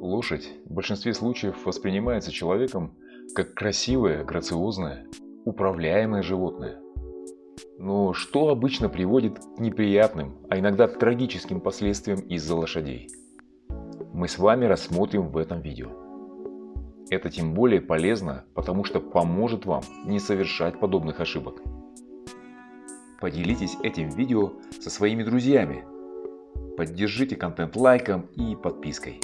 Лошадь в большинстве случаев воспринимается человеком как красивое, грациозное, управляемое животное. Но что обычно приводит к неприятным, а иногда трагическим последствиям из-за лошадей? Мы с вами рассмотрим в этом видео. Это тем более полезно, потому что поможет вам не совершать подобных ошибок. Поделитесь этим видео со своими друзьями. Поддержите контент лайком и подпиской.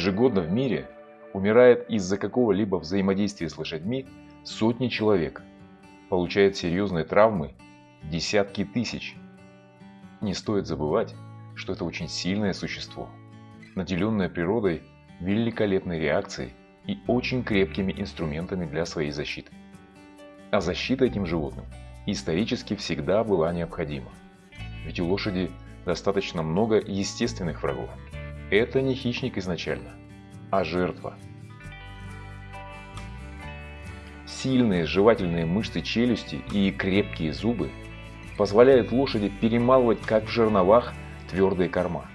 Ежегодно в мире умирает из-за какого-либо взаимодействия с лошадьми сотни человек, получает серьезные травмы десятки тысяч. Не стоит забывать, что это очень сильное существо, наделенное природой великолепной реакцией и очень крепкими инструментами для своей защиты. А защита этим животным исторически всегда была необходима. Ведь у лошади достаточно много естественных врагов. Это не хищник изначально, а жертва. Сильные жевательные мышцы челюсти и крепкие зубы позволяют лошади перемалывать как в жерновах твердые корма.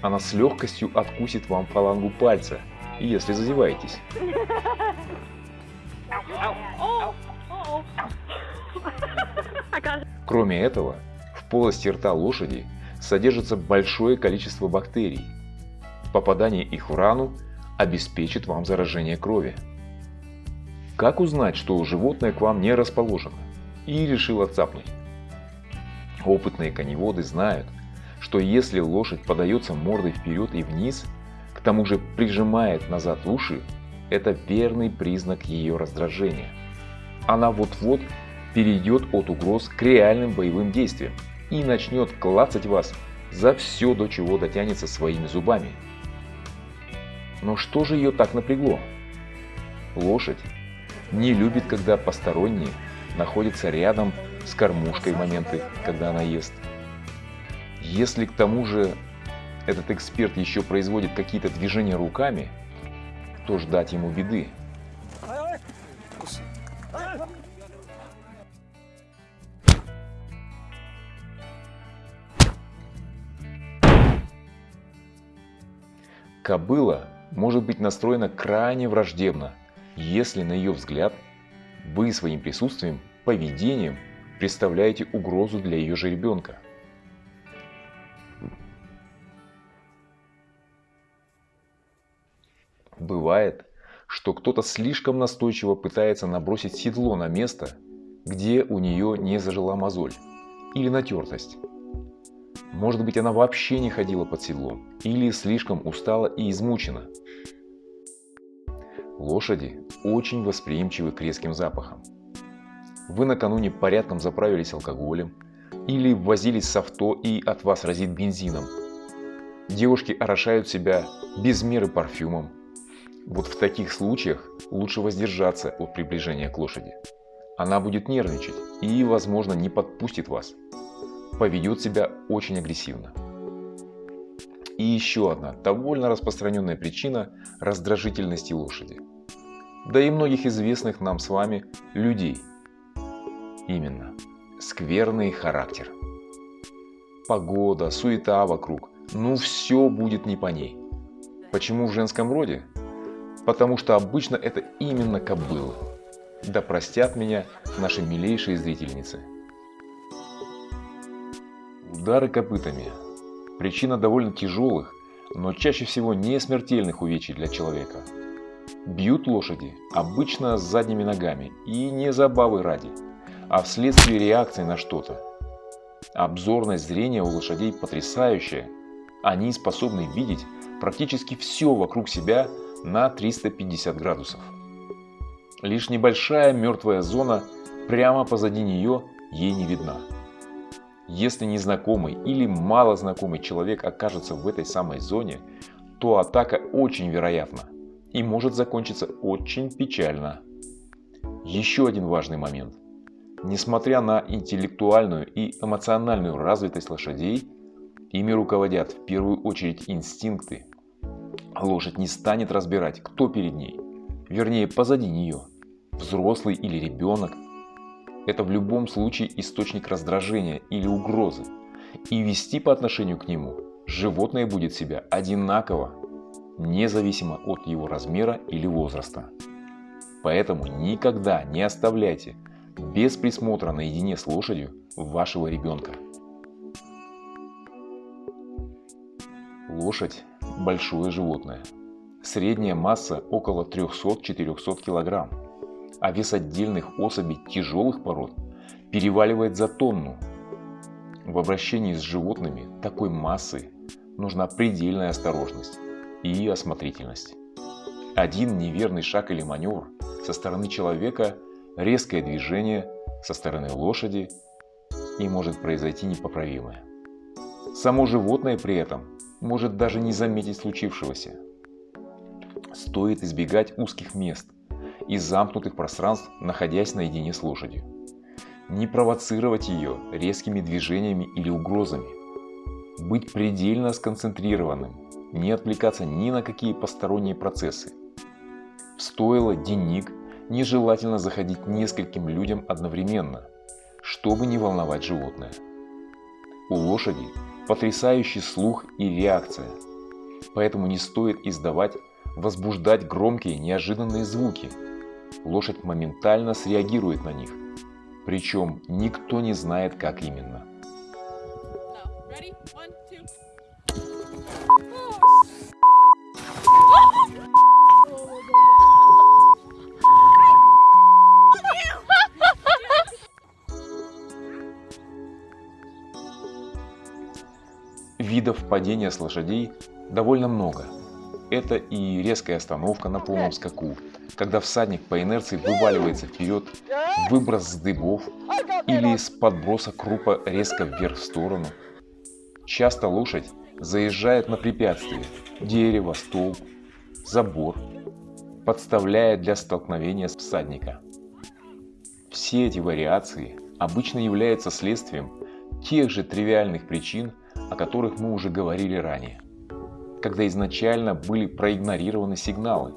Она с легкостью откусит вам фалангу пальца, если зазеваетесь. Кроме этого, в полости рта лошади содержится большое количество бактерий, Попадание их в рану обеспечит вам заражение крови. Как узнать, что животное к вам не расположено и решило цапнуть? Опытные коневоды знают, что если лошадь подается мордой вперед и вниз, к тому же прижимает назад уши, это верный признак ее раздражения. Она вот-вот перейдет от угроз к реальным боевым действиям и начнет клацать вас за все, до чего дотянется своими зубами. Но что же ее так напрягло? Лошадь не любит, когда посторонние находятся рядом с кормушкой в моменты, когда она ест. Если к тому же этот эксперт еще производит какие-то движения руками, то ждать ему беды. Кобыла может быть настроена крайне враждебно, если на ее взгляд вы своим присутствием, поведением представляете угрозу для ее же ребенка. Бывает, что кто-то слишком настойчиво пытается набросить седло на место, где у нее не зажила мозоль или натертость. Может быть она вообще не ходила под седлом или слишком устала и измучена. Лошади очень восприимчивы к резким запахам. Вы накануне порядком заправились алкоголем или возились с авто и от вас разит бензином. Девушки орошают себя без меры парфюмом. Вот в таких случаях лучше воздержаться от приближения к лошади. Она будет нервничать и, возможно, не подпустит вас поведет себя очень агрессивно. И еще одна довольно распространенная причина раздражительности лошади. Да и многих известных нам с вами людей. Именно скверный характер. Погода, суета вокруг, ну все будет не по ней. Почему в женском роде? Потому что обычно это именно кобылы. Да простят меня наши милейшие зрительницы. Удары копытами. Причина довольно тяжелых, но чаще всего не смертельных увечий для человека. Бьют лошади обычно с задними ногами и не забавы ради, а вследствие реакции на что-то. Обзорность зрения у лошадей потрясающая. Они способны видеть практически все вокруг себя на 350 градусов. Лишь небольшая мертвая зона прямо позади нее ей не видна. Если незнакомый или малознакомый человек окажется в этой самой зоне, то атака очень вероятна и может закончиться очень печально. Еще один важный момент. Несмотря на интеллектуальную и эмоциональную развитость лошадей, ими руководят в первую очередь инстинкты. Лошадь не станет разбирать, кто перед ней, вернее позади нее, взрослый или ребенок. Это в любом случае источник раздражения или угрозы, и вести по отношению к нему животное будет себя одинаково, независимо от его размера или возраста. Поэтому никогда не оставляйте без присмотра наедине с лошадью вашего ребенка. Лошадь – большое животное. Средняя масса около 300-400 кг, а вес отдельных особей тяжелых пород переваливает за тонну. В обращении с животными такой массы нужна предельная осторожность и осмотрительность. Один неверный шаг или маневр со стороны человека, резкое движение со стороны лошади и может произойти непоправимое. Само животное при этом может даже не заметить случившегося. Стоит избегать узких мест и замкнутых пространств, находясь наедине с лошадью. Не провоцировать ее резкими движениями или угрозами. Быть предельно сконцентрированным, не отвлекаться ни на какие посторонние процессы. В стойло, денник нежелательно заходить нескольким людям одновременно, чтобы не волновать животное. У лошади потрясающий слух и реакция, поэтому не стоит издавать, возбуждать громкие неожиданные звуки. Лошадь моментально среагирует на них, причем никто не знает как именно. Видов падения с лошадей довольно много. Это и резкая остановка на полном скаку, когда всадник по инерции вываливается вперед, выброс с дыбов или с подброса крупа резко вверх в сторону. Часто лошадь заезжает на препятствие – дерево, столб, забор, подставляя для столкновения с всадника. Все эти вариации обычно являются следствием тех же тривиальных причин, о которых мы уже говорили ранее, когда изначально были проигнорированы сигналы,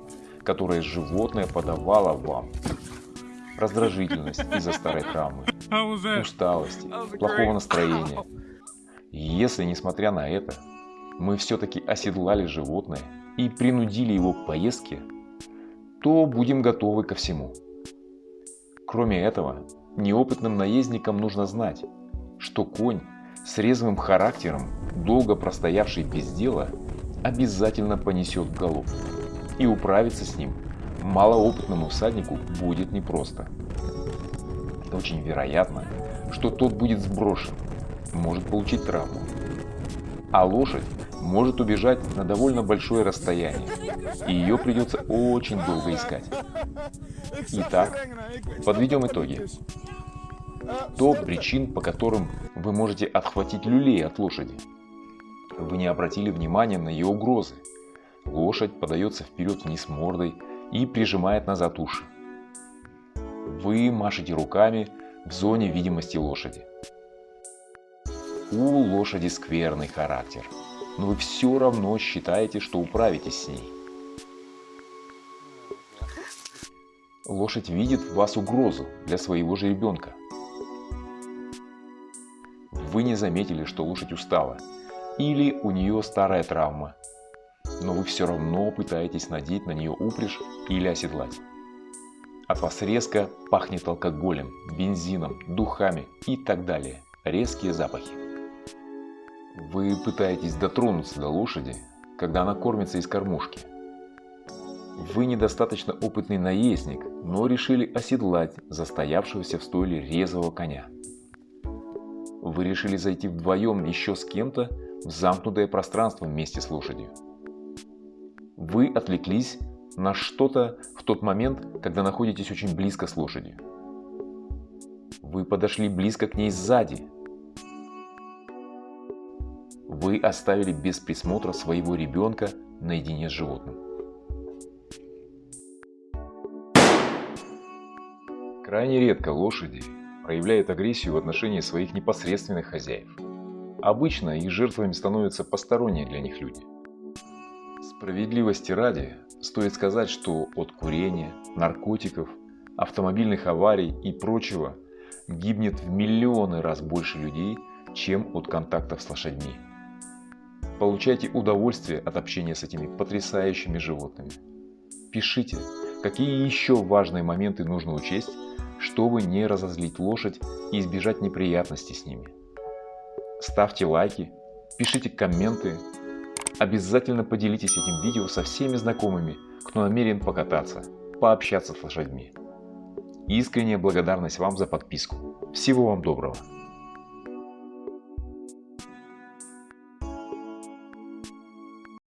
которые животное подавало вам. Раздражительность из-за старой травмы, усталости, плохого настроения. Если, несмотря на это, мы все-таки оседлали животное и принудили его к поездке, то будем готовы ко всему. Кроме этого, неопытным наездникам нужно знать, что конь с резвым характером, долго простоявший без дела, обязательно понесет голов. И управиться с ним малоопытному всаднику будет непросто. Очень вероятно, что тот будет сброшен, может получить травму. А лошадь может убежать на довольно большое расстояние, и ее придется очень долго искать. Итак, подведем итоги. Топ причин, по которым вы можете отхватить люлей от лошади. Вы не обратили внимания на ее угрозы. Лошадь подается вперед вниз мордой и прижимает назад уши. Вы машете руками в зоне видимости лошади. У лошади скверный характер, но вы все равно считаете, что управитесь с ней. Лошадь видит в вас угрозу для своего же ребенка. Вы не заметили, что лошадь устала, или у нее старая травма, но вы все равно пытаетесь надеть на нее упряжь или оседлать. От вас резко пахнет алкоголем, бензином, духами и так далее. Резкие запахи. Вы пытаетесь дотронуться до лошади, когда она кормится из кормушки. Вы недостаточно опытный наездник, но решили оседлать застоявшегося в стойле резвого коня. Вы решили зайти вдвоем еще с кем-то в замкнутое пространство вместе с лошадью. Вы отвлеклись на что-то в тот момент, когда находитесь очень близко с лошадью. Вы подошли близко к ней сзади. Вы оставили без присмотра своего ребенка наедине с животным. Крайне редко лошади проявляет агрессию в отношении своих непосредственных хозяев. Обычно их жертвами становятся посторонние для них люди. Справедливости ради, стоит сказать, что от курения, наркотиков, автомобильных аварий и прочего гибнет в миллионы раз больше людей, чем от контактов с лошадьми. Получайте удовольствие от общения с этими потрясающими животными. Пишите, какие еще важные моменты нужно учесть, чтобы не разозлить лошадь и избежать неприятностей с ними. Ставьте лайки, пишите комменты, обязательно поделитесь этим видео со всеми знакомыми, кто намерен покататься, пообщаться с лошадьми. Искренняя благодарность вам за подписку. Всего вам доброго!